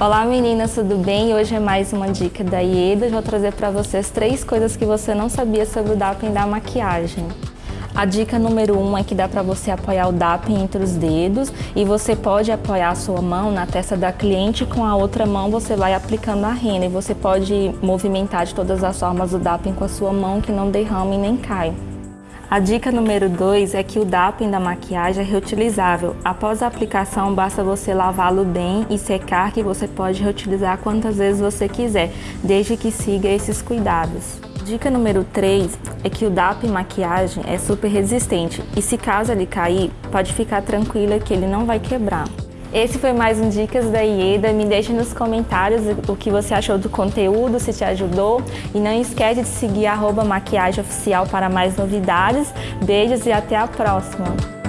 Olá meninas, tudo bem? Hoje é mais uma dica da Ieda. Eu vou trazer para vocês três coisas que você não sabia sobre o DAPEN da maquiagem. A dica número um é que dá para você apoiar o DAPEN entre os dedos e você pode apoiar a sua mão na testa da cliente e com a outra mão você vai aplicando a rena e você pode movimentar de todas as formas o DAPEN com a sua mão que não derrame nem cai. A dica número 2 é que o DAPEN da maquiagem é reutilizável. Após a aplicação, basta você lavá-lo bem e secar que você pode reutilizar quantas vezes você quiser, desde que siga esses cuidados. Dica número 3 é que o DAP maquiagem é super resistente e se caso ele cair, pode ficar tranquila que ele não vai quebrar. Esse foi mais um Dicas da Ieda. Me deixe nos comentários o que você achou do conteúdo, se te ajudou. E não esquece de seguir arroba maquiagem oficial para mais novidades. Beijos e até a próxima!